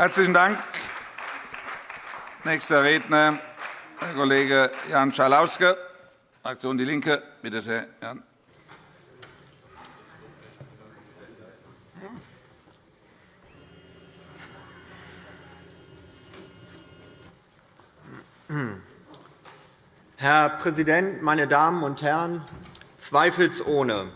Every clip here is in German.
Herzlichen Dank. Nächster Redner, Herr Kollege Jan Schalauske, Fraktion DIE LINKE. Bitte sehr, Jan. Herr Präsident, meine Damen und Herren! Zweifelsohne.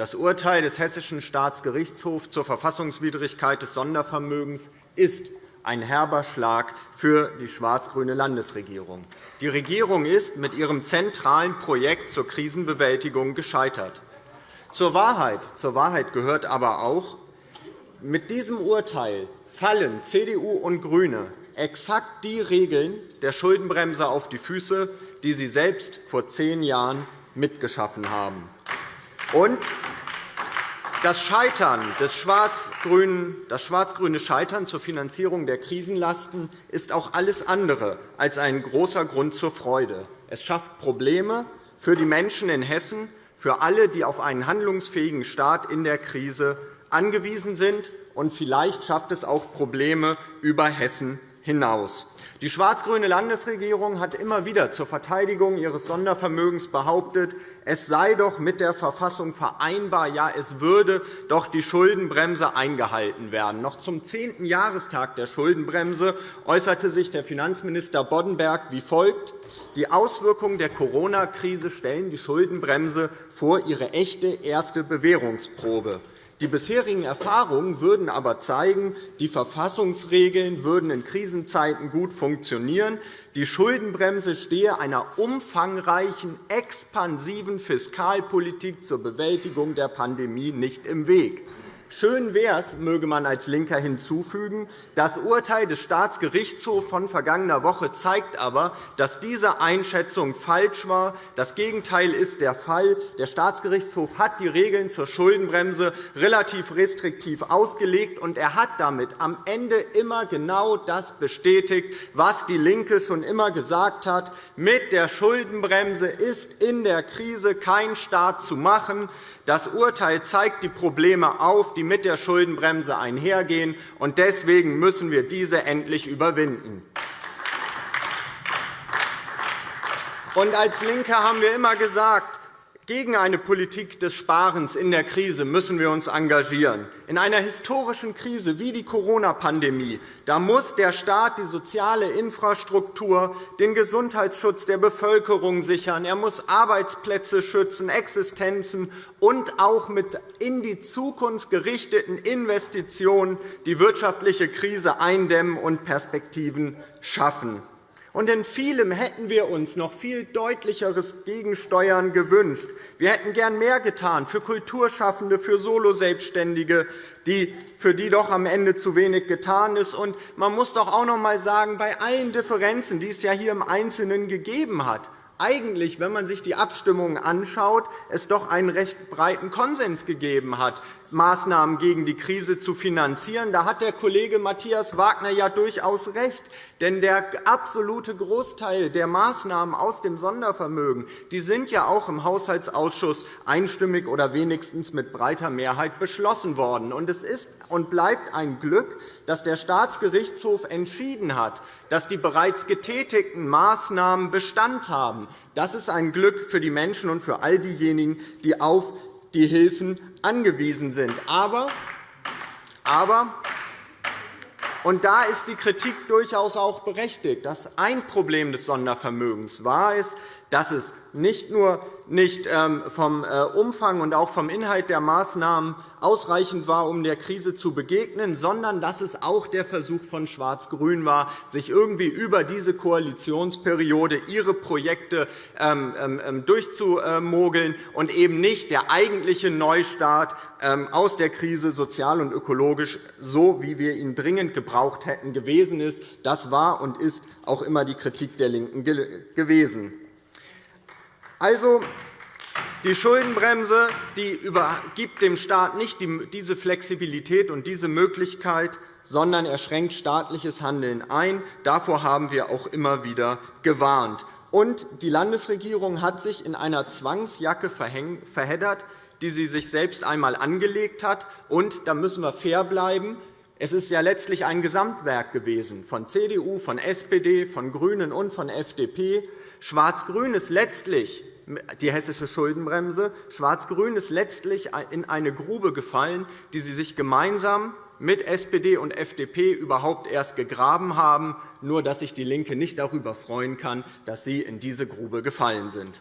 Das Urteil des Hessischen Staatsgerichtshofs zur Verfassungswidrigkeit des Sondervermögens ist ein herber Schlag für die schwarz-grüne Landesregierung. Die Regierung ist mit ihrem zentralen Projekt zur Krisenbewältigung gescheitert. Zur Wahrheit, zur Wahrheit gehört aber auch, mit diesem Urteil fallen CDU und GRÜNE exakt die Regeln der Schuldenbremse auf die Füße, die sie selbst vor zehn Jahren mitgeschaffen haben. Und das Scheitern des schwarz-grüne Scheitern zur Finanzierung der Krisenlasten ist auch alles andere als ein großer Grund zur Freude. Es schafft Probleme für die Menschen in Hessen, für alle, die auf einen handlungsfähigen Staat in der Krise angewiesen sind, und vielleicht schafft es auch Probleme über Hessen hinaus. Die schwarz-grüne Landesregierung hat immer wieder zur Verteidigung ihres Sondervermögens behauptet, es sei doch mit der Verfassung vereinbar, ja, es würde doch die Schuldenbremse eingehalten werden. Noch zum zehnten Jahrestag der Schuldenbremse äußerte sich der Finanzminister Boddenberg wie folgt. Die Auswirkungen der Corona-Krise stellen die Schuldenbremse vor ihre echte erste Bewährungsprobe. Die bisherigen Erfahrungen würden aber zeigen, die Verfassungsregeln würden in Krisenzeiten gut funktionieren. Die Schuldenbremse stehe einer umfangreichen, expansiven Fiskalpolitik zur Bewältigung der Pandemie nicht im Weg. Schön wäre es, möge man als LINKER hinzufügen. Das Urteil des Staatsgerichtshofs von vergangener Woche zeigt aber, dass diese Einschätzung falsch war. Das Gegenteil ist der Fall. Der Staatsgerichtshof hat die Regeln zur Schuldenbremse relativ restriktiv ausgelegt, und er hat damit am Ende immer genau das bestätigt, was DIE LINKE schon immer gesagt hat. Mit der Schuldenbremse ist in der Krise kein Staat zu machen. Das Urteil zeigt die Probleme auf, die mit der Schuldenbremse einhergehen. und Deswegen müssen wir diese endlich überwinden. als LINKE haben wir immer gesagt, gegen eine Politik des Sparens in der Krise müssen wir uns engagieren. In einer historischen Krise wie die Corona-Pandemie muss der Staat die soziale Infrastruktur, den Gesundheitsschutz der Bevölkerung sichern. Er muss Arbeitsplätze schützen, Existenzen und auch mit in die Zukunft gerichteten Investitionen die wirtschaftliche Krise eindämmen und Perspektiven schaffen. Und in vielem hätten wir uns noch viel deutlicheres Gegensteuern gewünscht. Wir hätten gern mehr getan für Kulturschaffende, für Soloselbstständige, für die doch am Ende zu wenig getan ist. Und man muss doch auch noch einmal sagen, bei allen Differenzen, die es ja hier im Einzelnen gegeben hat, eigentlich, wenn man sich die Abstimmungen anschaut, es doch einen recht breiten Konsens gegeben hat, Maßnahmen gegen die Krise zu finanzieren. Da hat der Kollege Matthias Wagner ja durchaus recht. Denn der absolute Großteil der Maßnahmen aus dem Sondervermögen die sind ja auch im Haushaltsausschuss einstimmig oder wenigstens mit breiter Mehrheit beschlossen worden. Und es ist und bleibt ein Glück, dass der Staatsgerichtshof entschieden hat, dass die bereits getätigten Maßnahmen Bestand haben. Das ist ein Glück für die Menschen und für all diejenigen, die auf die Hilfen angewiesen sind. Aber, aber und da ist die Kritik durchaus auch berechtigt. dass ein Problem des Sondervermögens war es, dass es nicht nur nicht ähm, vom äh, Umfang und auch vom Inhalt der Maßnahmen ausreichend war, um der Krise zu begegnen, sondern dass es auch der Versuch von Schwarz-Grün war, sich irgendwie über diese Koalitionsperiode ihre Projekte ähm, ähm, durchzumogeln und eben nicht der eigentliche Neustart aus der Krise sozial und ökologisch, so wie wir ihn dringend gebraucht hätten, gewesen ist. Das war und ist auch immer die Kritik der LINKEN gewesen. Also, die Schuldenbremse die gibt dem Staat nicht diese Flexibilität und diese Möglichkeit, sondern er schränkt staatliches Handeln ein. Davor haben wir auch immer wieder gewarnt. Und die Landesregierung hat sich in einer Zwangsjacke verheddert, die sie sich selbst einmal angelegt hat. Und da müssen wir fair bleiben. Es ist ja letztlich ein Gesamtwerk gewesen von CDU, von SPD, von GRÜNEN und von FDP. Schwarz-Grün ist letztlich die hessische Schuldenbremse. Schwarz-Grün ist letztlich in eine Grube gefallen, die sie sich gemeinsam mit SPD und FDP überhaupt erst gegraben haben, nur dass sich DIE LINKE nicht darüber freuen kann, dass sie in diese Grube gefallen sind.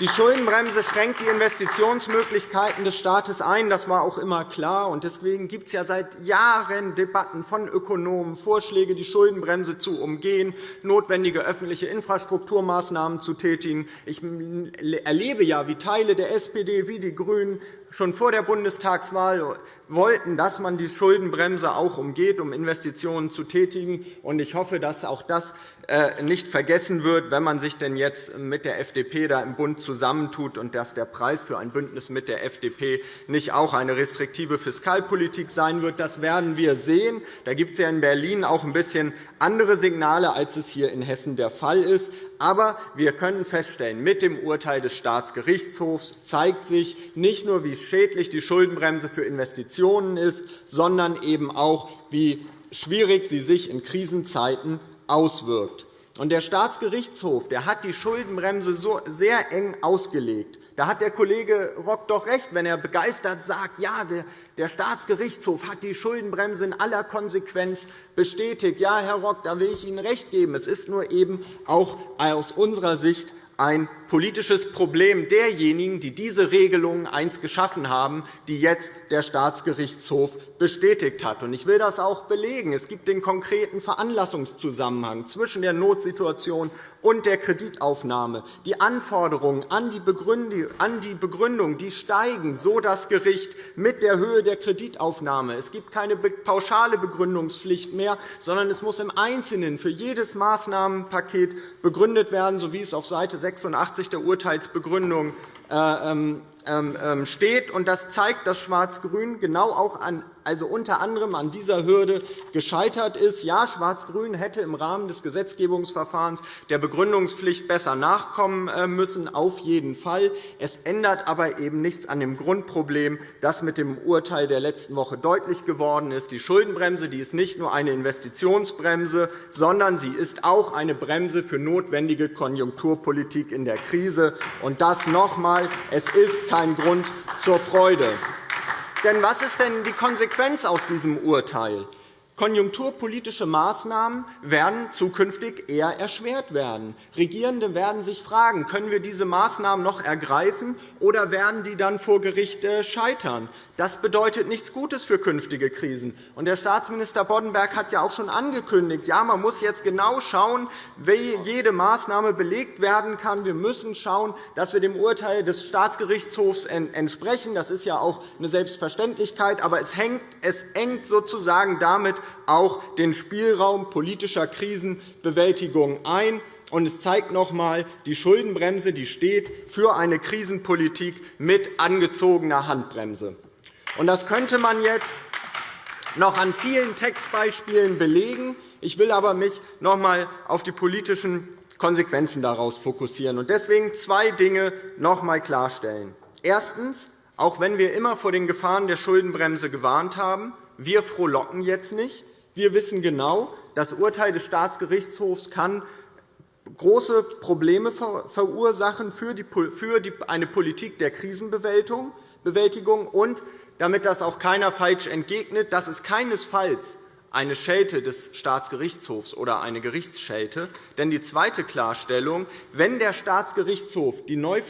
Die Schuldenbremse schränkt die Investitionsmöglichkeiten des Staates ein. Das war auch immer klar. Deswegen gibt es ja seit Jahren Debatten von Ökonomen, Vorschläge, die Schuldenbremse zu umgehen, notwendige öffentliche Infrastrukturmaßnahmen zu tätigen. Ich erlebe ja, wie Teile der SPD wie die GRÜNEN schon vor der Bundestagswahl wollten, dass man die Schuldenbremse auch umgeht, um Investitionen zu tätigen. Ich hoffe, dass auch das äh, nicht vergessen wird, wenn man sich denn jetzt mit der FDP da im Bund zusammentut und dass der Preis für ein Bündnis mit der FDP nicht auch eine restriktive Fiskalpolitik sein wird. Das werden wir sehen. Da gibt es ja in Berlin auch ein bisschen andere Signale, als es hier in Hessen der Fall ist. Aber wir können feststellen, mit dem Urteil des Staatsgerichtshofs zeigt sich nicht nur, wie schädlich die Schuldenbremse für Investitionen ist, sondern eben auch, wie schwierig sie sich in Krisenzeiten auswirkt. Der Staatsgerichtshof hat die Schuldenbremse so sehr eng ausgelegt. Da hat der Kollege Rock doch recht, wenn er begeistert sagt, ja, der Staatsgerichtshof hat die Schuldenbremse in aller Konsequenz bestätigt. Ja, Herr Rock, da will ich Ihnen recht geben. Es ist nur eben auch aus unserer Sicht ein politisches Problem derjenigen, die diese Regelungen einst geschaffen haben, die jetzt der Staatsgerichtshof bestätigt hat. Ich will das auch belegen. Es gibt den konkreten Veranlassungszusammenhang zwischen der Notsituation und der Kreditaufnahme. Die Anforderungen an die Begründung die steigen, so das Gericht, mit der Höhe der Kreditaufnahme. Es gibt keine pauschale Begründungspflicht mehr, sondern es muss im Einzelnen für jedes Maßnahmenpaket begründet werden, so wie es auf Seite 86 86 der Urteilsbegründung äh, ähm, ähm, ähm, steht. Das zeigt, dass Schwarz-Grün genau auch an also unter anderem an dieser Hürde gescheitert ist. Ja, Schwarz-Grün hätte im Rahmen des Gesetzgebungsverfahrens der Begründungspflicht besser nachkommen äh, müssen, auf jeden Fall. Es ändert aber eben nichts an dem Grundproblem, das mit dem Urteil der letzten Woche deutlich geworden ist. Die Schuldenbremse die ist nicht nur eine Investitionsbremse, sondern sie ist auch eine Bremse für notwendige Konjunkturpolitik in der Krise. Und das noch einmal, es ist kein Grund zur Freude. Denn was ist denn die Konsequenz aus diesem Urteil? Konjunkturpolitische Maßnahmen werden zukünftig eher erschwert werden. Regierende werden sich fragen, können wir diese Maßnahmen noch ergreifen, oder werden die dann vor Gericht äh, scheitern? Das bedeutet nichts Gutes für künftige Krisen. Der Staatsminister Boddenberg hat ja auch schon angekündigt, ja, man muss jetzt genau schauen, wie jede Maßnahme belegt werden kann. Wir müssen schauen, dass wir dem Urteil des Staatsgerichtshofs entsprechen. Das ist ja auch eine Selbstverständlichkeit. Aber es hängt sozusagen damit auch den Spielraum politischer Krisenbewältigung ein. Und es zeigt noch einmal, die Schuldenbremse die steht für eine Krisenpolitik mit angezogener Handbremse. Das könnte man jetzt noch an vielen Textbeispielen belegen. Ich will aber mich noch einmal auf die politischen Konsequenzen daraus fokussieren und deswegen zwei Dinge noch einmal klarstellen. Erstens. Auch wenn wir immer vor den Gefahren der Schuldenbremse gewarnt haben, wir frohlocken jetzt nicht. Wir wissen genau, das Urteil des Staatsgerichtshofs kann große Probleme verursachen für eine Politik der Krisenbewältigung. Und damit das auch keiner falsch entgegnet, das ist keinesfalls eine Schelte des Staatsgerichtshofs oder eine Gerichtsschelte. Denn die zweite Klarstellung, wenn der Staatsgerichtshof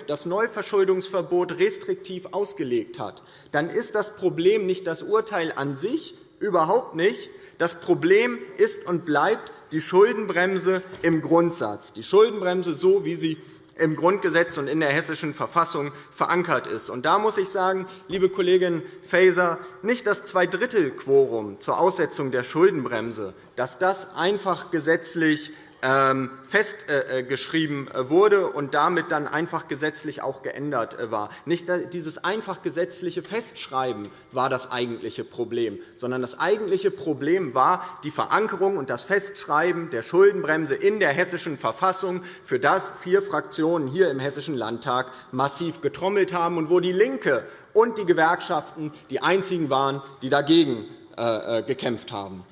das Neuverschuldungsverbot restriktiv ausgelegt hat, dann ist das Problem nicht das Urteil an sich, überhaupt nicht, das Problem ist und bleibt die Schuldenbremse im Grundsatz, die Schuldenbremse so, wie sie im Grundgesetz und in der Hessischen Verfassung verankert ist. Und da muss ich sagen, liebe Kollegin Faeser, nicht das Zweidrittelquorum zur Aussetzung der Schuldenbremse, dass das einfach gesetzlich festgeschrieben äh, äh, wurde und damit dann einfach gesetzlich auch geändert äh, war. Nicht dieses einfach gesetzliche Festschreiben war das eigentliche Problem, sondern das eigentliche Problem war die Verankerung und das Festschreiben der Schuldenbremse in der Hessischen Verfassung, für das vier Fraktionen hier im Hessischen Landtag massiv getrommelt haben und wo DIE LINKE und die Gewerkschaften die einzigen waren, die dagegen äh, äh, gekämpft haben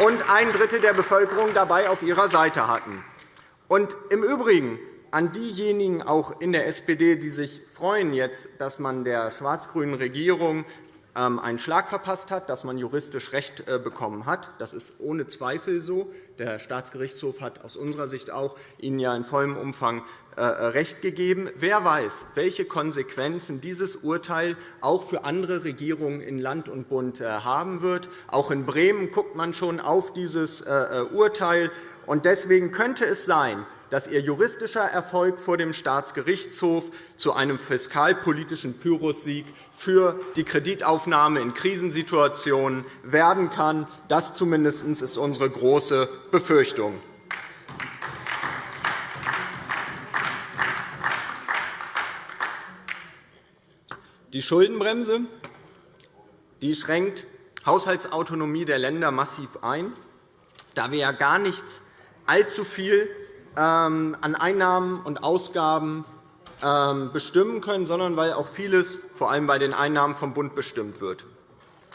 und ein Drittel der Bevölkerung dabei auf ihrer Seite hatten. Und Im Übrigen an diejenigen auch in der SPD, die sich freuen jetzt, dass man der schwarz-grünen Regierung einen Schlag verpasst hat, dass man juristisch Recht äh, bekommen hat. Das ist ohne Zweifel so. Der Staatsgerichtshof hat aus unserer Sicht auch Ihnen ja in vollem Umfang äh, Recht gegeben. Wer weiß, welche Konsequenzen dieses Urteil auch für andere Regierungen in Land und Bund äh, haben wird. Auch in Bremen guckt man schon auf dieses Urteil. Deswegen könnte es sein, dass Ihr juristischer Erfolg vor dem Staatsgerichtshof zu einem fiskalpolitischen Pyrrhussieg für die Kreditaufnahme in Krisensituationen werden kann. Das zumindest ist unsere große Befürchtung. Die Schuldenbremse die schränkt Haushaltsautonomie der Länder massiv ein, da wir ja gar nichts allzu viel an Einnahmen und Ausgaben ähm, bestimmen können, sondern weil auch vieles vor allem bei den Einnahmen vom Bund bestimmt wird.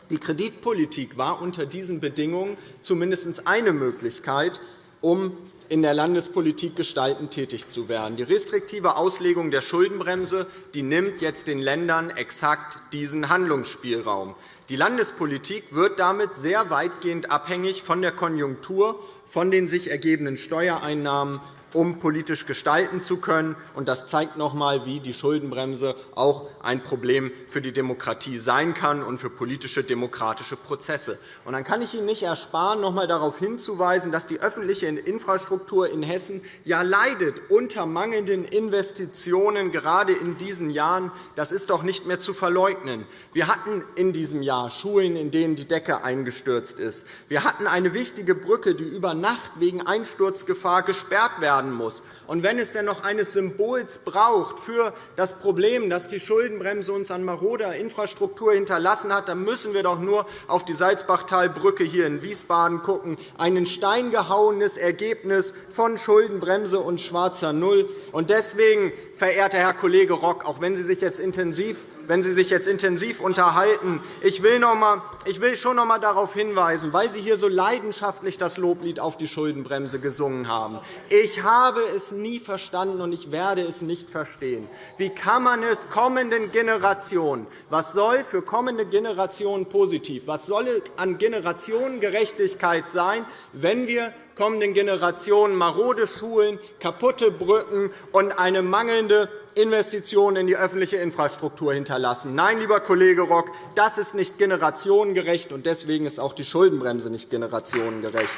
Die Kreditpolitik war unter diesen Bedingungen zumindest eine Möglichkeit, um in der Landespolitik gestaltend tätig zu werden. Die restriktive Auslegung der Schuldenbremse die nimmt jetzt den Ländern exakt diesen Handlungsspielraum. Die Landespolitik wird damit sehr weitgehend abhängig von der Konjunktur von den sich ergebenden Steuereinnahmen um politisch gestalten zu können. Das zeigt noch einmal, wie die Schuldenbremse auch ein Problem für die Demokratie sein kann und für politische demokratische Prozesse. Und dann kann ich Ihnen nicht ersparen, noch einmal darauf hinzuweisen, dass die öffentliche Infrastruktur in Hessen ja leidet unter mangelnden Investitionen, gerade in diesen Jahren. Das ist doch nicht mehr zu verleugnen. Wir hatten in diesem Jahr Schulen, in denen die Decke eingestürzt ist. Wir hatten eine wichtige Brücke, die über Nacht wegen Einsturzgefahr gesperrt werden werden muss. Und wenn es denn noch eines Symbols braucht für das Problem, das die Schuldenbremse uns an maroder Infrastruktur hinterlassen hat, dann müssen wir doch nur auf die Salzbachtalbrücke hier in Wiesbaden schauen. Ein steingehauenes Ergebnis von Schuldenbremse und schwarzer Null. Und deswegen, verehrter Herr Kollege Rock, auch wenn Sie sich jetzt intensiv wenn Sie sich jetzt intensiv unterhalten. Ich will, noch einmal, ich will schon noch einmal darauf hinweisen, weil Sie hier so leidenschaftlich das Loblied auf die Schuldenbremse gesungen haben. Ich habe es nie verstanden, und ich werde es nicht verstehen. Wie kann man es kommenden Generationen, was soll für kommende Generationen positiv, was soll an Generationengerechtigkeit sein, wenn wir kommenden Generationen marode Schulen, kaputte Brücken und eine mangelnde Investition in die öffentliche Infrastruktur hinterlassen. Nein, lieber Kollege Rock, das ist nicht generationengerecht, und deswegen ist auch die Schuldenbremse nicht generationengerecht.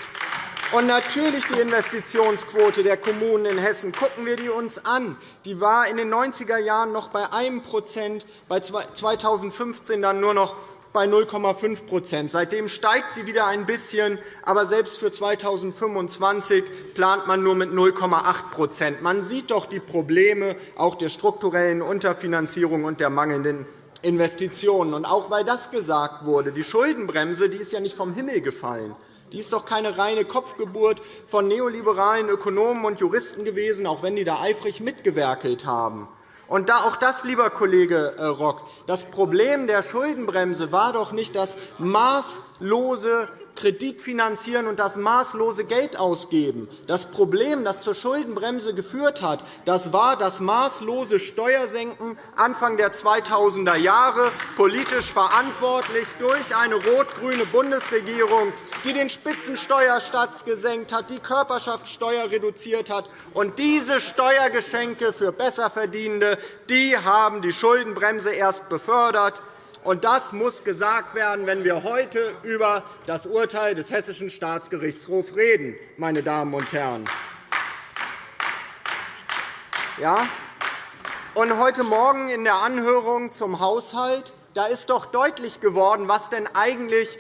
Und natürlich die Investitionsquote der Kommunen in Hessen. Gucken wir die uns an. Die war in den 90er Jahren noch bei 1% bei 2015 dann nur noch bei 0,5% Seitdem steigt sie wieder ein bisschen, aber selbst für 2025 plant man nur mit 0,8% Man sieht doch die Probleme auch der strukturellen Unterfinanzierung und der mangelnden Investitionen. Und auch weil das gesagt wurde, die Schuldenbremse die ist ja nicht vom Himmel gefallen. Die ist doch keine reine Kopfgeburt von neoliberalen Ökonomen und Juristen gewesen, auch wenn die da eifrig mitgewerkelt haben. Und da auch das, lieber Kollege äh, Rock, das Problem der Schuldenbremse war doch nicht das maßlose Kredit finanzieren und das maßlose Geld ausgeben. Das Problem, das zur Schuldenbremse geführt hat, das war das maßlose Steuersenken Anfang der 2000er Jahre, politisch verantwortlich durch eine rot-grüne Bundesregierung, die den Spitzensteuersatz gesenkt hat, die Körperschaftssteuer reduziert hat. Und diese Steuergeschenke für Besserverdienende die haben die Schuldenbremse erst befördert. Und das muss gesagt werden, wenn wir heute über das Urteil des Hessischen Staatsgerichtshofs reden, meine Damen und Herren. Ja? Und heute Morgen in der Anhörung zum Haushalt da ist doch deutlich geworden, was denn eigentlich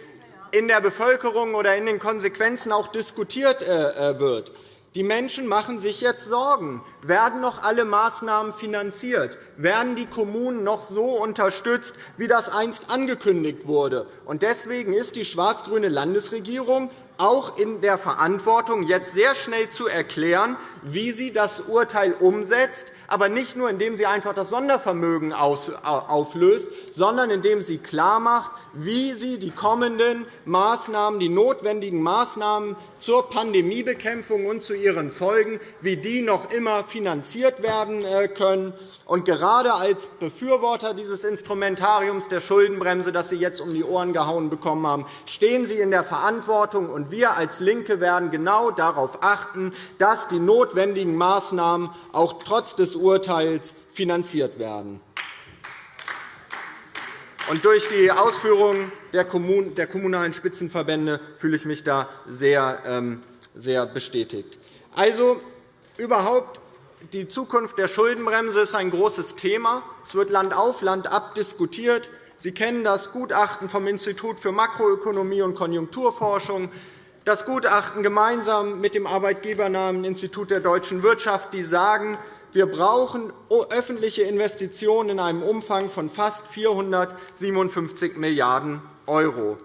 in der Bevölkerung oder in den Konsequenzen auch diskutiert äh, äh, wird. Die Menschen machen sich jetzt Sorgen. Werden noch alle Maßnahmen finanziert? Werden die Kommunen noch so unterstützt, wie das einst angekündigt wurde? Deswegen ist die schwarz-grüne Landesregierung auch in der Verantwortung, jetzt sehr schnell zu erklären, wie sie das Urteil umsetzt, aber nicht nur, indem sie einfach das Sondervermögen auflöst, sondern indem sie klarmacht, wie sie die kommenden Maßnahmen, die notwendigen Maßnahmen zur Pandemiebekämpfung und zu ihren Folgen, wie die noch immer finanziert werden äh, können. Und gerade als Befürworter dieses Instrumentariums der Schuldenbremse, das Sie jetzt um die Ohren gehauen bekommen haben, stehen Sie in der Verantwortung. Und wir als LINKE werden genau darauf achten, dass die notwendigen Maßnahmen auch trotz des Urteils finanziert werden. Und durch die Ausführungen der Kommunalen Spitzenverbände fühle ich mich da sehr, ähm, sehr bestätigt. Also überhaupt die Zukunft der Schuldenbremse ist ein großes Thema. Es wird Land auf, Land ab diskutiert. Sie kennen das Gutachten vom Institut für Makroökonomie und Konjunkturforschung, das Gutachten gemeinsam mit dem arbeitgebernahen Institut der deutschen Wirtschaft, die sagen, wir brauchen öffentliche Investitionen in einem Umfang von fast 457 Milliarden €.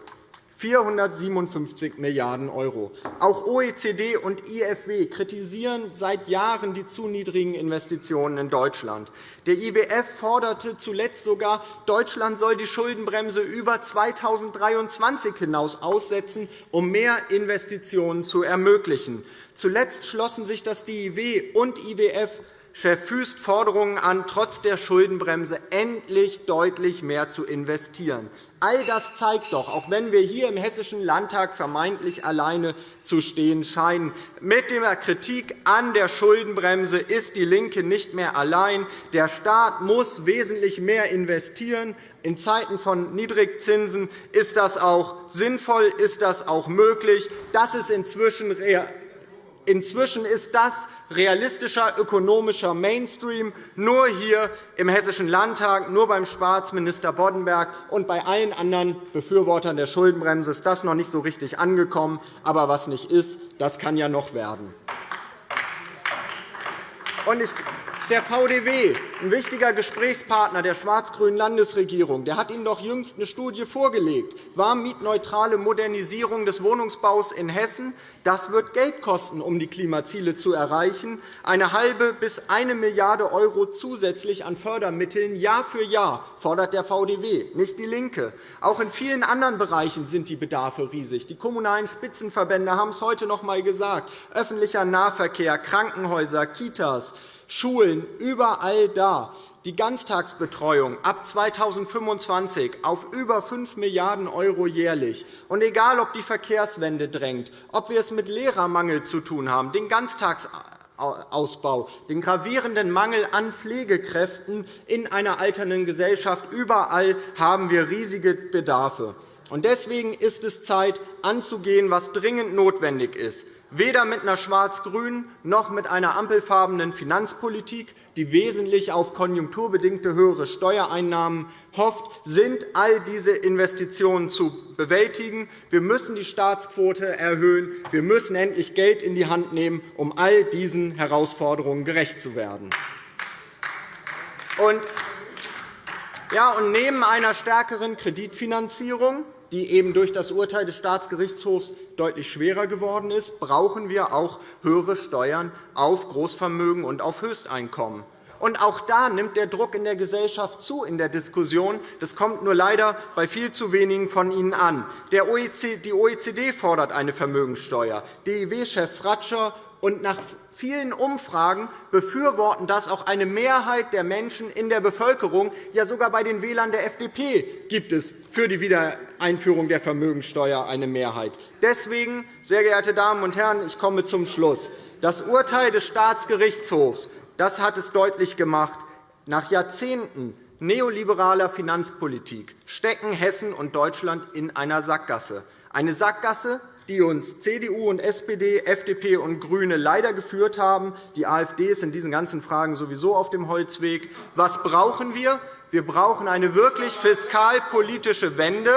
457 Milliarden €. Auch OECD und IFW kritisieren seit Jahren die zu niedrigen Investitionen in Deutschland. Der IWF forderte zuletzt sogar, Deutschland soll die Schuldenbremse über 2023 hinaus aussetzen, um mehr Investitionen zu ermöglichen. Zuletzt schlossen sich das DIW und IWF Chef Füst Forderungen an, trotz der Schuldenbremse endlich deutlich mehr zu investieren. All das zeigt doch, auch wenn wir hier im Hessischen Landtag vermeintlich alleine zu stehen scheinen, mit der Kritik an der Schuldenbremse ist DIE LINKE nicht mehr allein. Der Staat muss wesentlich mehr investieren. In Zeiten von Niedrigzinsen ist das auch sinnvoll, ist das auch möglich. Das ist inzwischen Inzwischen ist das realistischer ökonomischer Mainstream nur hier im Hessischen Landtag, nur beim Staatsminister Boddenberg und bei allen anderen Befürwortern der Schuldenbremse ist das noch nicht so richtig angekommen. Aber was nicht ist, das kann ja noch werden. Der VDW, ein wichtiger Gesprächspartner der schwarz-grünen Landesregierung, der hat Ihnen doch jüngst eine Studie vorgelegt. Warmmietneutrale Modernisierung des Wohnungsbaus in Hessen. Das wird Geld kosten, um die Klimaziele zu erreichen. Eine halbe bis eine Milliarde € zusätzlich an Fördermitteln Jahr für Jahr fordert der VDW, nicht DIE LINKE. Auch in vielen anderen Bereichen sind die Bedarfe riesig. Die Kommunalen Spitzenverbände haben es heute noch einmal gesagt. Öffentlicher Nahverkehr, Krankenhäuser, Kitas, Schulen, überall da die Ganztagsbetreuung ab 2025 auf über 5 Milliarden € jährlich. Und egal, ob die Verkehrswende drängt, ob wir es mit Lehrermangel zu tun haben, den Ganztagsausbau, den gravierenden Mangel an Pflegekräften in einer alternden Gesellschaft, überall haben wir riesige Bedarfe. Deswegen ist es Zeit, anzugehen, was dringend notwendig ist weder mit einer schwarz-grünen noch mit einer ampelfarbenen Finanzpolitik, die wesentlich auf konjunkturbedingte höhere Steuereinnahmen hofft, sind all diese Investitionen zu bewältigen. Wir müssen die Staatsquote erhöhen. Wir müssen endlich Geld in die Hand nehmen, um all diesen Herausforderungen gerecht zu werden. Und ja, und neben einer stärkeren Kreditfinanzierung die eben durch das Urteil des Staatsgerichtshofs deutlich schwerer geworden ist, brauchen wir auch höhere Steuern auf Großvermögen und auf Höchsteinkommen. Und auch da nimmt der Druck in der Gesellschaft zu in der Diskussion. Das kommt nur leider bei viel zu wenigen von Ihnen an. Die OECD fordert eine Vermögenssteuer. DIW-Chef Fratscher und nach vielen Umfragen befürworten das auch eine Mehrheit der Menschen in der Bevölkerung. Ja, sogar bei den Wählern der FDP gibt es für die Wiedereinführung der Vermögenssteuer eine Mehrheit. Deswegen, sehr geehrte Damen und Herren, ich komme zum Schluss. Das Urteil des Staatsgerichtshofs das hat es deutlich gemacht. Nach Jahrzehnten neoliberaler Finanzpolitik stecken Hessen und Deutschland in einer Sackgasse. Eine Sackgasse, die uns CDU und SPD, FDP und GRÜNE leider geführt haben. Die AfD ist in diesen ganzen Fragen sowieso auf dem Holzweg. Was brauchen wir? Wir brauchen eine wirklich fiskalpolitische Wende,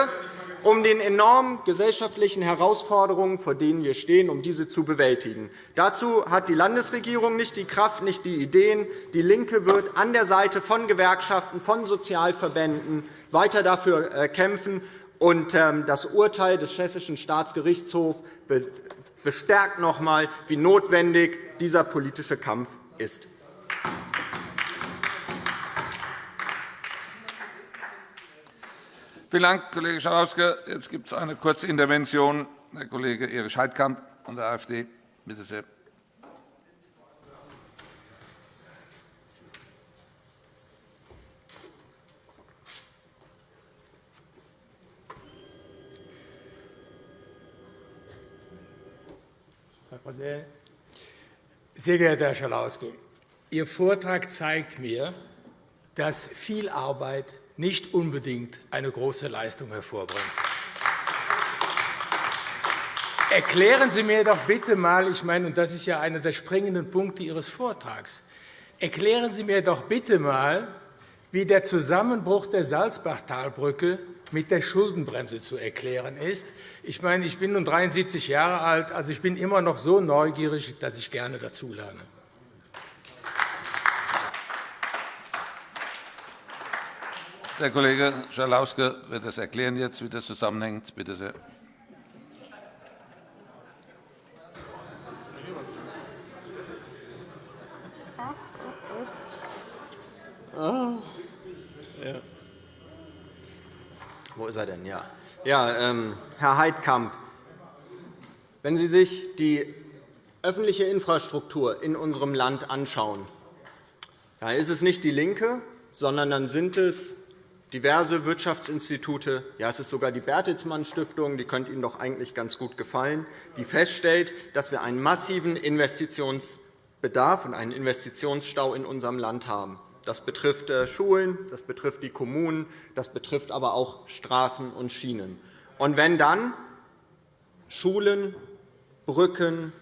um den enormen gesellschaftlichen Herausforderungen, vor denen wir stehen, um diese zu bewältigen. Dazu hat die Landesregierung nicht die Kraft, nicht die Ideen. DIE LINKE wird an der Seite von Gewerkschaften, von Sozialverbänden weiter dafür äh, kämpfen Und ähm, das Urteil des Hessischen Staatsgerichtshofs bestärkt noch einmal, wie notwendig dieser politische Kampf ist. Vielen Dank, Kollege Schalauske. Jetzt gibt es eine kurze Intervention. Herr Kollege Erich Heidkamp von der AfD. Bitte sehr. Präsident. Sehr geehrter Herr Schalauske, Ihr Vortrag zeigt mir, dass viel Arbeit nicht unbedingt eine große Leistung hervorbringt. Erklären Sie mir doch bitte einmal, ich meine, und das ist ja einer der springenden Punkte Ihres Vortrags, erklären Sie mir doch bitte einmal, wie der Zusammenbruch der Salzbachtalbrücke mit der Schuldenbremse zu erklären ist. Ich meine, ich bin nun 73 Jahre alt, also ich bin immer noch so neugierig, dass ich gerne dazulerne. Der Kollege Schalauske wird das erklären jetzt, wie das zusammenhängt. Bitte sehr. Wo ist er denn? Ja, ja ähm, Herr Heidkamp, wenn Sie sich die öffentliche Infrastruktur in unserem Land anschauen, dann ist es nicht DIE LINKE, sondern dann sind es diverse Wirtschaftsinstitute, ja, es ist sogar die Bertelsmann Stiftung, die könnte Ihnen doch eigentlich ganz gut gefallen, die feststellt, dass wir einen massiven Investitionsbedarf und einen Investitionsstau in unserem Land haben. Das betrifft äh, Schulen, das betrifft die Kommunen, das betrifft aber auch Straßen und Schienen. Und wenn dann Schulen, Brücken,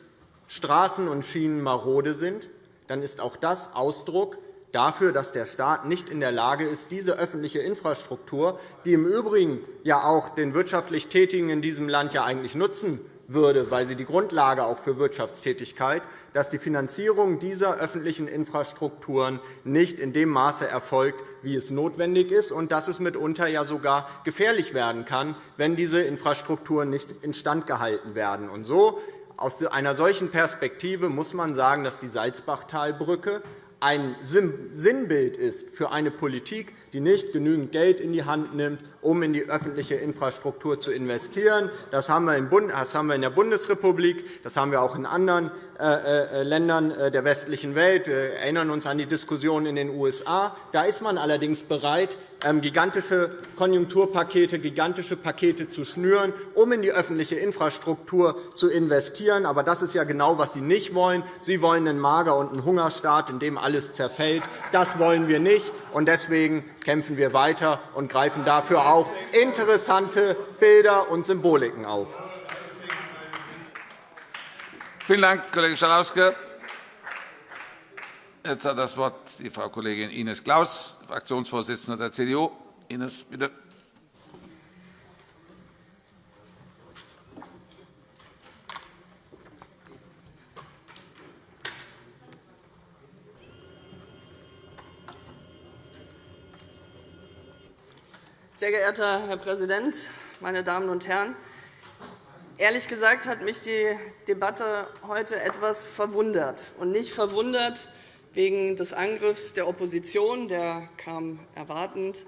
Straßen und Schienen marode sind, dann ist auch das Ausdruck dafür, dass der Staat nicht in der Lage ist, diese öffentliche Infrastruktur, die im Übrigen ja auch den wirtschaftlich Tätigen in diesem Land ja eigentlich nutzen würde, weil sie die Grundlage auch für Wirtschaftstätigkeit, dass die Finanzierung dieser öffentlichen Infrastrukturen nicht in dem Maße erfolgt, wie es notwendig ist, und dass es mitunter ja sogar gefährlich werden kann, wenn diese Infrastrukturen nicht instand gehalten werden. Und so aus einer solchen Perspektive muss man sagen, dass die Salzbachtalbrücke ein Sinnbild ist für eine Politik, die nicht genügend Geld in die Hand nimmt, um in die öffentliche Infrastruktur zu investieren. Das haben wir in der Bundesrepublik, das haben wir auch in anderen äh, äh, Ländern äh, der westlichen Welt. Wir erinnern uns an die Diskussion in den USA. Da ist man allerdings bereit, ähm, gigantische Konjunkturpakete, gigantische Pakete zu schnüren, um in die öffentliche Infrastruktur zu investieren. Aber das ist ja genau, was Sie nicht wollen. Sie wollen einen Mager- und einen Hungerstaat, in dem alles zerfällt. Das wollen wir nicht. Deswegen kämpfen wir weiter und greifen dafür auch interessante Bilder und Symboliken auf. Vielen Dank, Kollege Schalauske. Jetzt hat das Wort die Frau Kollegin Ines Claus, Fraktionsvorsitzende der CDU. Ines, bitte. Sehr geehrter Herr Präsident, meine Damen und Herren! Ehrlich gesagt hat mich die Debatte heute etwas verwundert. Und nicht verwundert wegen des Angriffs der Opposition, der kam erwartend.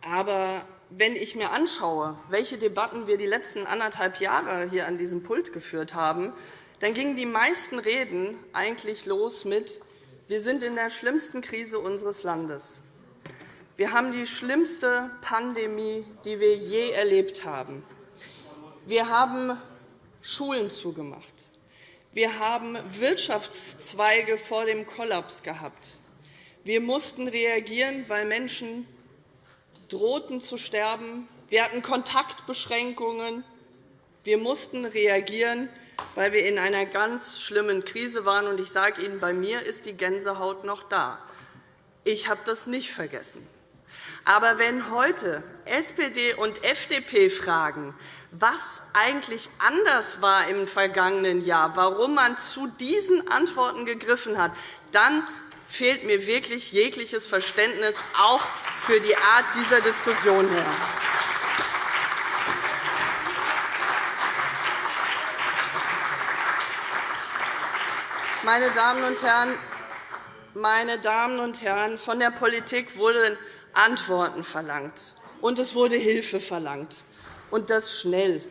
Aber wenn ich mir anschaue, welche Debatten wir die letzten anderthalb Jahre hier an diesem Pult geführt haben, dann gingen die meisten Reden eigentlich los mit Wir sind in der schlimmsten Krise unseres Landes. Wir haben die schlimmste Pandemie, die wir je erlebt haben. Wir haben Schulen zugemacht. Wir haben Wirtschaftszweige vor dem Kollaps gehabt. Wir mussten reagieren, weil Menschen drohten zu sterben. Wir hatten Kontaktbeschränkungen. Wir mussten reagieren, weil wir in einer ganz schlimmen Krise waren. Ich sage Ihnen, bei mir ist die Gänsehaut noch da. Ich habe das nicht vergessen. Aber wenn heute SPD und FDP fragen, was eigentlich anders war im vergangenen Jahr, warum man zu diesen Antworten gegriffen hat, dann fehlt mir wirklich jegliches Verständnis auch für die Art dieser Diskussion her. Meine Damen und Herren, meine Damen und Herren, von der Politik wurde Antworten verlangt, und es wurde Hilfe verlangt, und das schnell.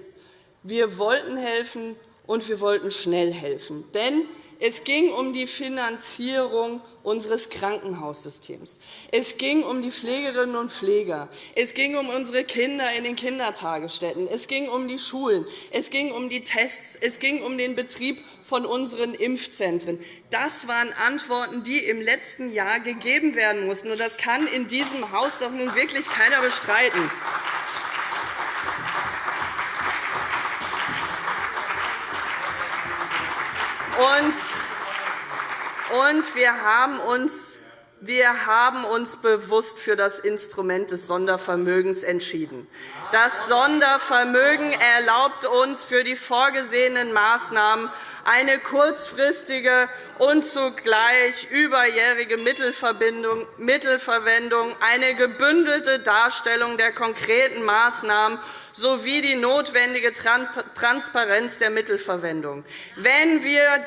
Wir wollten helfen, und wir wollten schnell helfen. Denn es ging um die Finanzierung unseres Krankenhaussystems. Es ging um die Pflegerinnen und Pfleger. Es ging um unsere Kinder in den Kindertagesstätten. Es ging um die Schulen. Es ging um die Tests. Es ging um den Betrieb von unseren Impfzentren. Das waren Antworten, die im letzten Jahr gegeben werden mussten. Das kann in diesem Haus doch nun wirklich keiner bestreiten. Und und wir haben uns wir haben uns bewusst für das Instrument des Sondervermögens entschieden. Das Sondervermögen erlaubt uns für die vorgesehenen Maßnahmen eine kurzfristige und zugleich überjährige Mittelverwendung, eine gebündelte Darstellung der konkreten Maßnahmen sowie die notwendige Transparenz der Mittelverwendung. Wenn wir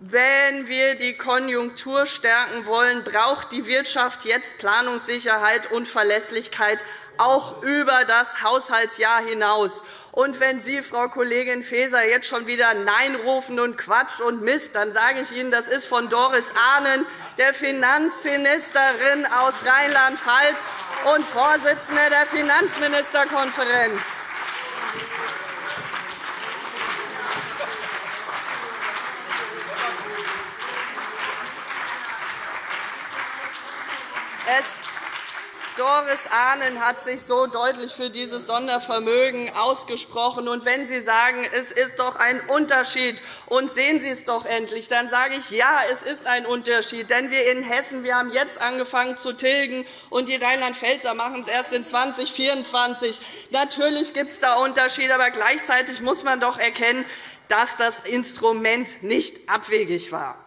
wenn wir die Konjunktur stärken wollen, braucht die Wirtschaft jetzt Planungssicherheit und Verlässlichkeit, auch über das Haushaltsjahr hinaus. Und wenn Sie, Frau Kollegin Faeser, jetzt schon wieder Nein rufen und Quatsch und Mist, dann sage ich Ihnen, das ist von Doris Ahnen, der Finanzministerin aus Rheinland-Pfalz und Vorsitzende der Finanzministerkonferenz. Es Doris Ahnen hat sich so deutlich für dieses Sondervermögen ausgesprochen. Und wenn Sie sagen, es ist doch ein Unterschied, und sehen Sie es doch endlich, dann sage ich, ja, es ist ein Unterschied. Denn wir in Hessen wir haben jetzt angefangen zu tilgen, und die Rheinland-Pfälzer machen es erst in 2024. Natürlich gibt es da Unterschiede, aber gleichzeitig muss man doch erkennen, dass das Instrument nicht abwegig war.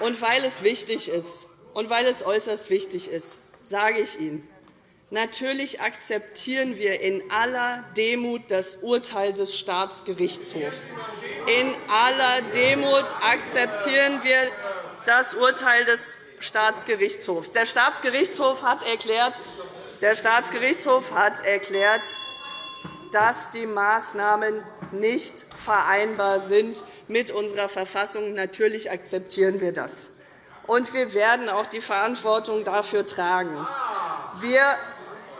Und weil es wichtig ist, und weil es äußerst wichtig ist, sage ich Ihnen, natürlich akzeptieren wir in aller Demut das Urteil des Staatsgerichtshofs. In aller Demut akzeptieren wir das Urteil des Staatsgerichtshofs. Der Staatsgerichtshof hat erklärt, der Staatsgerichtshof hat erklärt, dass die Maßnahmen nicht vereinbar sind mit unserer Verfassung. Natürlich akzeptieren wir das. Und wir werden auch die Verantwortung dafür tragen. Wir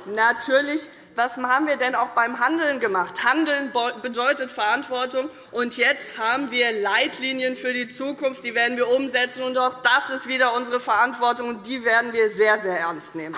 natürlich was haben wir denn auch beim Handeln gemacht? Handeln bedeutet Verantwortung. Und jetzt haben wir Leitlinien für die Zukunft. Die werden wir umsetzen. Und auch das ist wieder unsere Verantwortung. Und die werden wir sehr, sehr ernst nehmen.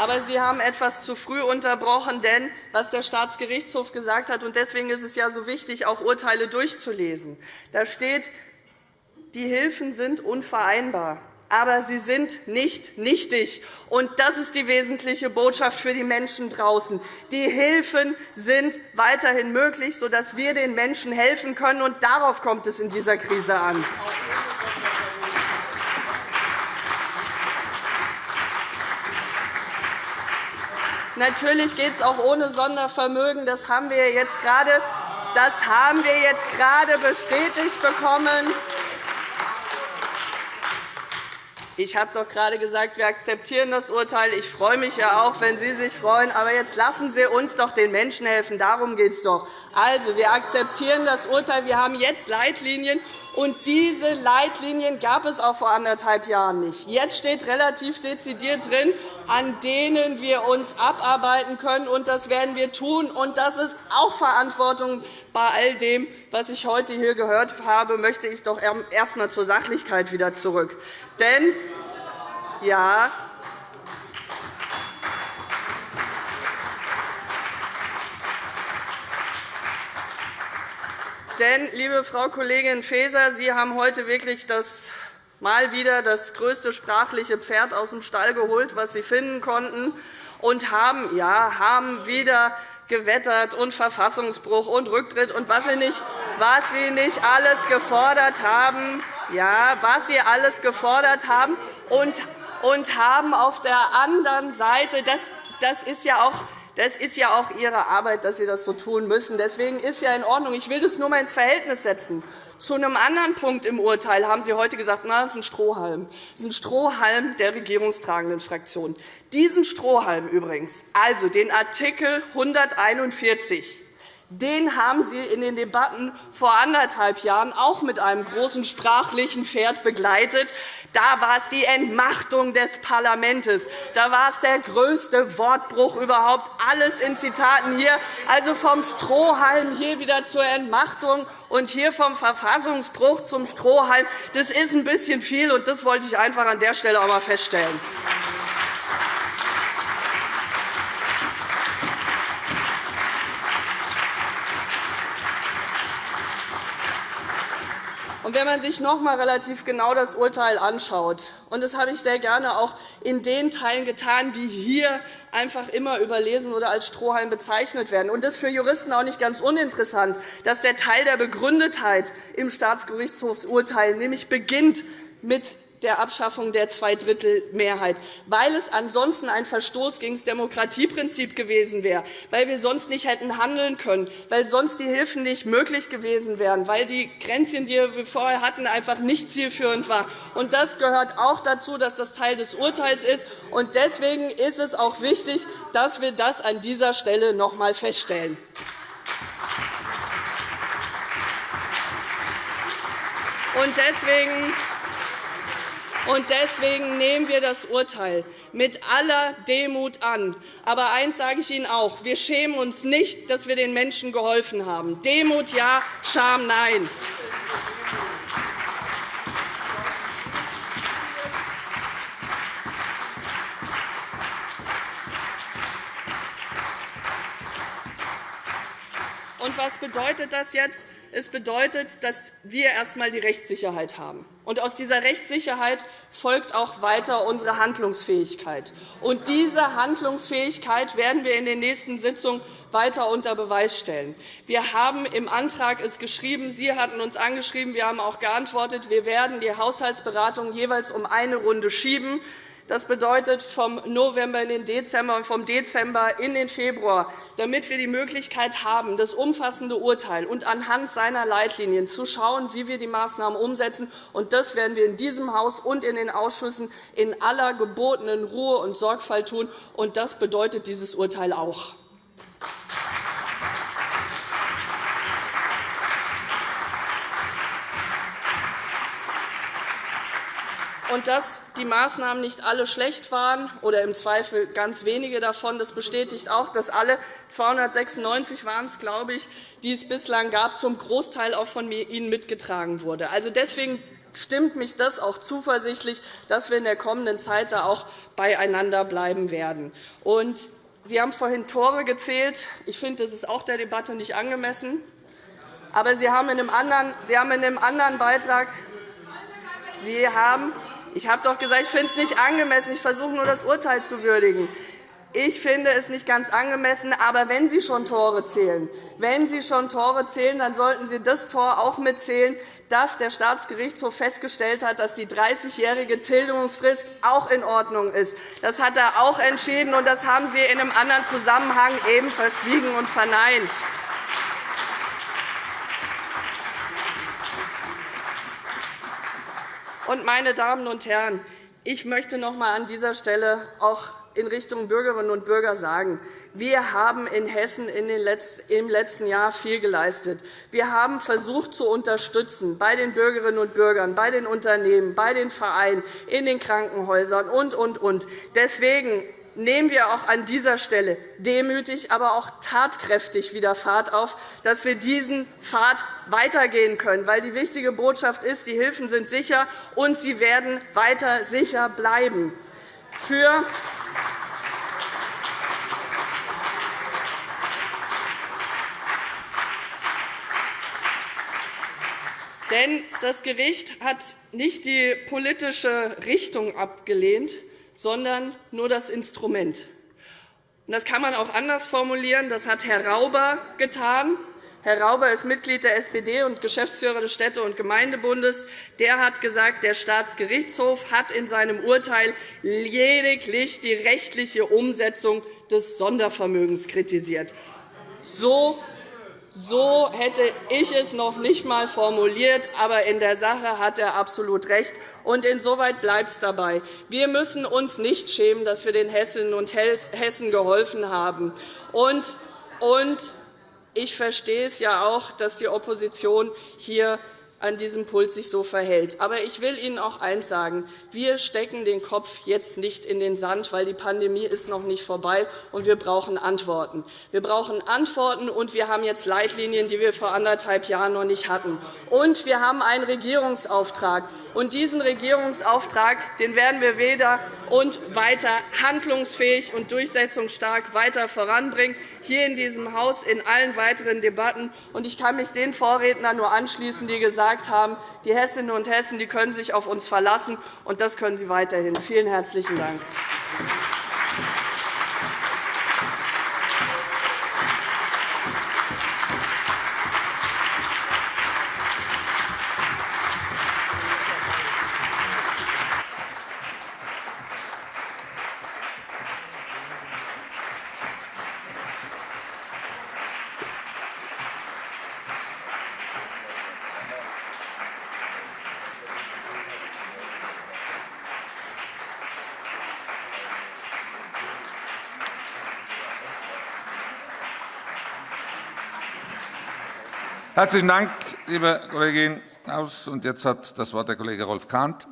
Aber Sie haben etwas zu früh unterbrochen, denn was der Staatsgerichtshof gesagt hat, und deswegen ist es ja so wichtig, auch Urteile durchzulesen, da steht, die Hilfen sind unvereinbar aber sie sind nicht nichtig. Und das ist die wesentliche Botschaft für die Menschen draußen. Die Hilfen sind weiterhin möglich, sodass wir den Menschen helfen können. Und darauf kommt es in dieser Krise an. Natürlich geht es auch ohne Sondervermögen. Das haben wir jetzt gerade, bestätigt bekommen. Ich habe doch gerade gesagt, wir akzeptieren das Urteil. Ich freue mich ja auch, wenn Sie sich freuen. Aber jetzt lassen Sie uns doch den Menschen helfen. Darum geht es doch. Also, wir akzeptieren das Urteil. Wir haben jetzt Leitlinien. Und diese Leitlinien gab es auch vor anderthalb Jahren nicht. Jetzt steht relativ dezidiert drin, an denen wir uns abarbeiten können. Und das werden wir tun. Und das ist auch Verantwortung bei all dem, was ich heute hier gehört habe, möchte ich doch erst einmal zur Sachlichkeit wieder zurück. Denn ja, Denn, liebe Frau Kollegin Faeser, Sie haben heute wirklich das mal wieder das größte sprachliche Pferd aus dem Stall geholt, was Sie finden konnten, und haben, ja, haben wieder gewettert und Verfassungsbruch und Rücktritt und was Sie nicht, was Sie nicht alles gefordert haben, ja, was Sie alles gefordert haben und, und haben auf der anderen Seite, das, das ist ja auch das ist ja auch Ihre Arbeit, dass Sie das so tun müssen. Deswegen ist ja in Ordnung. Ich will das nur einmal ins Verhältnis setzen. Zu einem anderen Punkt im Urteil haben Sie heute gesagt, na, das ist ein Strohhalm. Das ist ein Strohhalm der regierungstragenden Fraktion. Diesen Strohhalm übrigens, also den Artikel 141, den haben Sie in den Debatten vor anderthalb Jahren auch mit einem großen sprachlichen Pferd begleitet. Da war es die Entmachtung des Parlaments. Da war es der größte Wortbruch überhaupt. Alles in Zitaten hier. Also vom Strohhalm hier wieder zur Entmachtung und hier vom Verfassungsbruch zum Strohhalm. Das ist ein bisschen viel, und das wollte ich einfach an der Stelle auch einmal feststellen. Und wenn man sich noch einmal relativ genau das Urteil anschaut, und das habe ich sehr gerne auch in den Teilen getan, die hier einfach immer überlesen oder als Strohhalm bezeichnet werden. Und das ist für Juristen auch nicht ganz uninteressant, dass der Teil der Begründetheit im Staatsgerichtshofsurteil nämlich beginnt mit der Abschaffung der Zweidrittelmehrheit, weil es ansonsten ein Verstoß gegen das Demokratieprinzip gewesen wäre, weil wir sonst nicht hätten handeln können, weil sonst die Hilfen nicht möglich gewesen wären, weil die Grenzchen, die wir vorher hatten, einfach nicht zielführend waren. Und das gehört auch dazu, dass das Teil des Urteils ist. Und deswegen ist es auch wichtig, dass wir das an dieser Stelle noch einmal feststellen. Und deswegen und deswegen nehmen wir das Urteil mit aller Demut an. Aber eines sage ich Ihnen auch. Wir schämen uns nicht, dass wir den Menschen geholfen haben. Demut ja, Scham nein. Und was bedeutet das jetzt? Es bedeutet, dass wir erst einmal die Rechtssicherheit haben. Und aus dieser Rechtssicherheit folgt auch weiter unsere Handlungsfähigkeit. Und diese Handlungsfähigkeit werden wir in den nächsten Sitzungen weiter unter Beweis stellen. Wir haben im Antrag es geschrieben, Sie hatten uns angeschrieben, wir haben auch geantwortet, wir werden die Haushaltsberatungen jeweils um eine Runde schieben. Das bedeutet vom November in den Dezember und vom Dezember in den Februar, damit wir die Möglichkeit haben, das umfassende Urteil und anhand seiner Leitlinien zu schauen, wie wir die Maßnahmen umsetzen. Und das werden wir in diesem Haus und in den Ausschüssen in aller gebotenen Ruhe und Sorgfalt tun. Und das bedeutet dieses Urteil auch. Und dass die Maßnahmen nicht alle schlecht waren oder im Zweifel ganz wenige davon, das bestätigt auch, dass alle 296 waren es, glaube ich, die es bislang gab, zum Großteil auch von Ihnen mitgetragen wurde. Also deswegen stimmt mich das auch zuversichtlich, dass wir in der kommenden Zeit da auch beieinander bleiben werden. Und Sie haben vorhin Tore gezählt. Ich finde, das ist auch der Debatte nicht angemessen. Aber Sie haben in einem anderen, Sie haben in einem anderen Beitrag Sie haben ich habe doch gesagt, ich finde es nicht angemessen. Ich versuche nur, das Urteil zu würdigen. Ich finde es nicht ganz angemessen, aber wenn Sie schon Tore zählen, wenn Sie schon Tore zählen, dann sollten Sie das Tor auch mitzählen, dass der Staatsgerichtshof festgestellt hat, dass die 30-jährige Tilgungsfrist auch in Ordnung ist. Das hat er auch entschieden, und das haben Sie in einem anderen Zusammenhang eben verschwiegen und verneint. Und, meine Damen und Herren, ich möchte noch einmal an dieser Stelle auch in Richtung Bürgerinnen und Bürger sagen, wir haben in Hessen im letzten Jahr viel geleistet. Wir haben versucht zu unterstützen bei den Bürgerinnen und Bürgern, bei den Unternehmen, bei den Vereinen, in den Krankenhäusern und, und, und. Deswegen nehmen wir auch an dieser Stelle demütig, aber auch tatkräftig wieder Fahrt auf, dass wir diesen Pfad weitergehen können. Weil die wichtige Botschaft ist, die Hilfen sind sicher, und sie werden weiter sicher bleiben. Für Denn das Gericht hat nicht die politische Richtung abgelehnt, sondern nur das Instrument. Das kann man auch anders formulieren. Das hat Herr Rauber getan. Herr Rauber ist Mitglied der SPD und Geschäftsführer des Städte- und Gemeindebundes. Der hat gesagt, der Staatsgerichtshof hat in seinem Urteil lediglich die rechtliche Umsetzung des Sondervermögens kritisiert. So so hätte ich es noch nicht einmal formuliert, aber in der Sache hat er absolut recht. Und insoweit bleibt es dabei. Wir müssen uns nicht schämen, dass wir den Hessinnen und Hessen geholfen haben. Und, und ich verstehe es ja auch, dass die Opposition hier an diesem Pult sich so verhält. Aber ich will Ihnen auch eines sagen. Wir stecken den Kopf jetzt nicht in den Sand, weil die Pandemie ist noch nicht vorbei, und wir brauchen Antworten. Wir brauchen Antworten, und wir haben jetzt Leitlinien, die wir vor anderthalb Jahren noch nicht hatten. Und wir haben einen Regierungsauftrag. Und diesen Regierungsauftrag den werden wir weder und weiter handlungsfähig und durchsetzungsstark weiter voranbringen, hier in diesem Haus in allen weiteren Debatten. Ich kann mich den Vorrednern nur anschließen, die gesagt haben, die Hessinnen und Hessen die können sich auf uns verlassen, und das können sie weiterhin. Vielen herzlichen Dank. Herzlichen Dank, liebe Kollegin Aus. Und jetzt hat das Wort der Kollege Rolf Kahnt.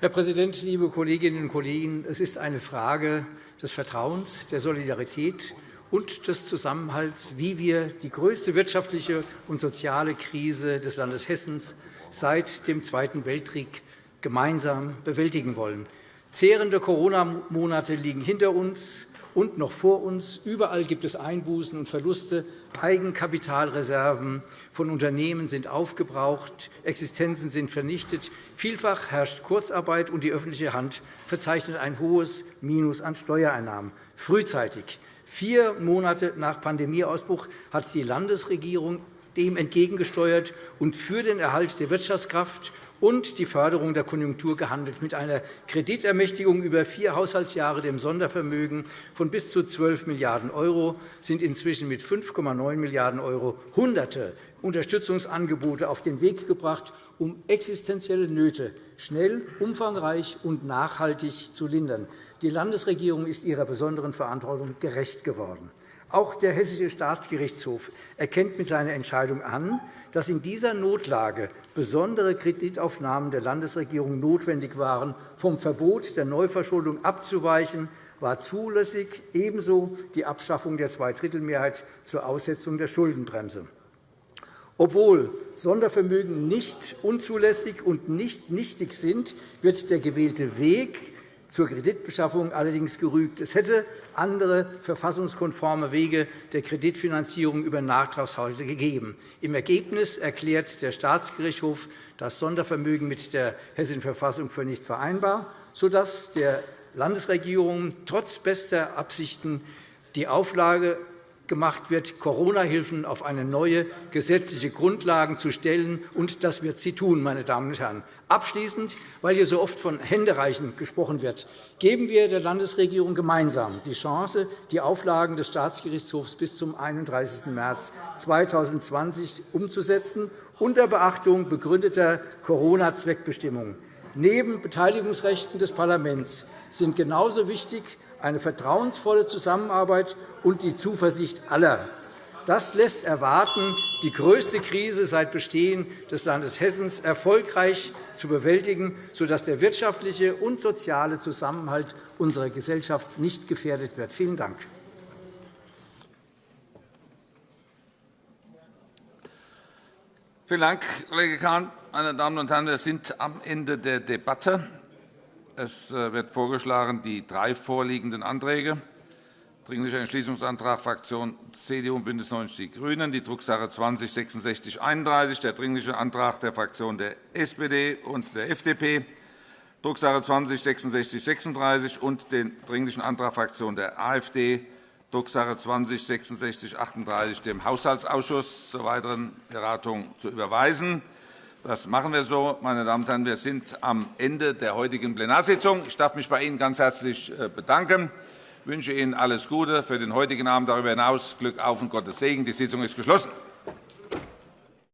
Herr Präsident, liebe Kolleginnen und Kollegen! Es ist eine Frage des Vertrauens, der Solidarität und des Zusammenhalts, wie wir die größte wirtschaftliche und soziale Krise des Landes Hessen seit dem Zweiten Weltkrieg gemeinsam bewältigen wollen. Zehrende Corona-Monate liegen hinter uns und noch vor uns. Überall gibt es Einbußen und Verluste. Eigenkapitalreserven von Unternehmen sind aufgebraucht, Existenzen sind vernichtet. Vielfach herrscht Kurzarbeit, und die öffentliche Hand verzeichnet ein hohes Minus an Steuereinnahmen. Frühzeitig, vier Monate nach Pandemieausbruch, hat die Landesregierung dem entgegengesteuert und für den Erhalt der Wirtschaftskraft und die Förderung der Konjunktur gehandelt. Mit einer Kreditermächtigung über vier Haushaltsjahre, dem Sondervermögen von bis zu 12 Milliarden € sind inzwischen mit 5,9 Milliarden € Hunderte Unterstützungsangebote auf den Weg gebracht, um existenzielle Nöte schnell, umfangreich und nachhaltig zu lindern. Die Landesregierung ist ihrer besonderen Verantwortung gerecht geworden. Auch der Hessische Staatsgerichtshof erkennt mit seiner Entscheidung an, dass in dieser Notlage besondere Kreditaufnahmen der Landesregierung notwendig waren. Vom Verbot der Neuverschuldung abzuweichen, war zulässig, ebenso die Abschaffung der Zweidrittelmehrheit zur Aussetzung der Schuldenbremse. Obwohl Sondervermögen nicht unzulässig und nicht nichtig sind, wird der gewählte Weg zur Kreditbeschaffung allerdings gerügt. Es hätte andere verfassungskonforme Wege der Kreditfinanzierung über Nachtragshaushalte gegeben. Im Ergebnis erklärt der Staatsgerichtshof das Sondervermögen mit der Hessischen Verfassung für nicht vereinbar, sodass der Landesregierung trotz bester Absichten die Auflage gemacht wird, Corona-Hilfen auf eine neue gesetzliche Grundlage zu stellen. Und das wird sie tun, meine Damen und Herren. Abschließend, weil hier so oft von Händereichen gesprochen wird, geben wir der Landesregierung gemeinsam die Chance, die Auflagen des Staatsgerichtshofs bis zum 31. März 2020 umzusetzen, unter Beachtung begründeter Corona-Zweckbestimmungen. Neben Beteiligungsrechten des Parlaments sind genauso wichtig eine vertrauensvolle Zusammenarbeit und die Zuversicht aller das lässt erwarten, die größte Krise seit Bestehen des Landes Hessen erfolgreich zu bewältigen, sodass der wirtschaftliche und soziale Zusammenhalt unserer Gesellschaft nicht gefährdet wird. Vielen Dank. Vielen Dank, Kollege Kahn. Meine Damen und Herren, wir sind am Ende der Debatte. Es äh, wird vorgeschlagen, die drei vorliegenden Anträge Dringlicher Entschließungsantrag Fraktion CDU und BÜNDNIS 90 die GRÜNEN, die Drucksache 20-6631, der Dringliche Antrag der Fraktionen der SPD und der FDP, Drucksache 20-6636 und den Dringlichen Antrag Fraktion der AfD, Drucksache 20-6638, dem Haushaltsausschuss zur weiteren Beratung zu überweisen. Das machen wir so. Meine Damen und Herren, wir sind am Ende der heutigen Plenarsitzung. Ich darf mich bei Ihnen ganz herzlich äh, bedanken. Ich wünsche Ihnen alles Gute für den heutigen Abend. Darüber hinaus Glück auf und Gottes Segen. Die Sitzung ist geschlossen.